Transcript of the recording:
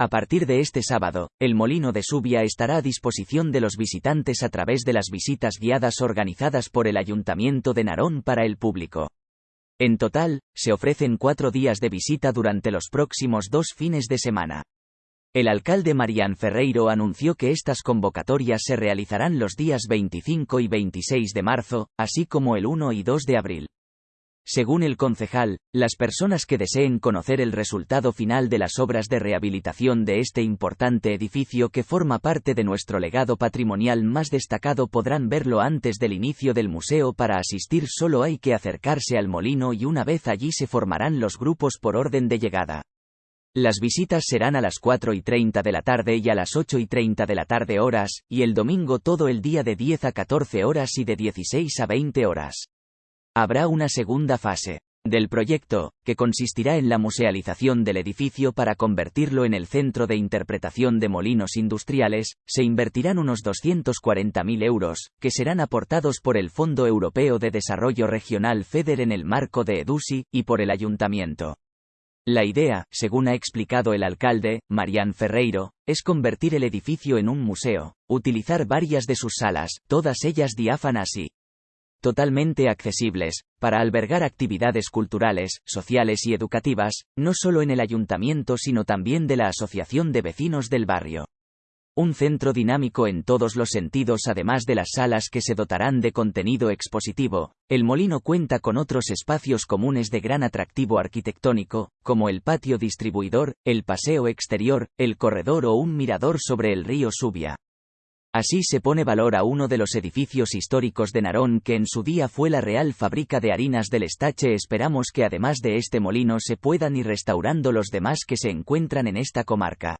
A partir de este sábado, el molino de Subia estará a disposición de los visitantes a través de las visitas guiadas organizadas por el Ayuntamiento de Narón para el público. En total, se ofrecen cuatro días de visita durante los próximos dos fines de semana. El alcalde Marián Ferreiro anunció que estas convocatorias se realizarán los días 25 y 26 de marzo, así como el 1 y 2 de abril. Según el concejal, las personas que deseen conocer el resultado final de las obras de rehabilitación de este importante edificio que forma parte de nuestro legado patrimonial más destacado podrán verlo antes del inicio del museo para asistir solo hay que acercarse al molino y una vez allí se formarán los grupos por orden de llegada. Las visitas serán a las 4 y 30 de la tarde y a las 8 y 30 de la tarde horas, y el domingo todo el día de 10 a 14 horas y de 16 a 20 horas. Habrá una segunda fase del proyecto, que consistirá en la musealización del edificio para convertirlo en el centro de interpretación de molinos industriales, se invertirán unos 240.000 euros, que serán aportados por el Fondo Europeo de Desarrollo Regional FEDER en el marco de EDUSI, y por el Ayuntamiento. La idea, según ha explicado el alcalde, Marián Ferreiro, es convertir el edificio en un museo, utilizar varias de sus salas, todas ellas diáfanas y totalmente accesibles, para albergar actividades culturales, sociales y educativas, no solo en el ayuntamiento sino también de la Asociación de Vecinos del Barrio. Un centro dinámico en todos los sentidos además de las salas que se dotarán de contenido expositivo, el molino cuenta con otros espacios comunes de gran atractivo arquitectónico, como el patio distribuidor, el paseo exterior, el corredor o un mirador sobre el río Subia. Así se pone valor a uno de los edificios históricos de Narón que en su día fue la Real Fábrica de Harinas del Estache. Esperamos que además de este molino se puedan ir restaurando los demás que se encuentran en esta comarca.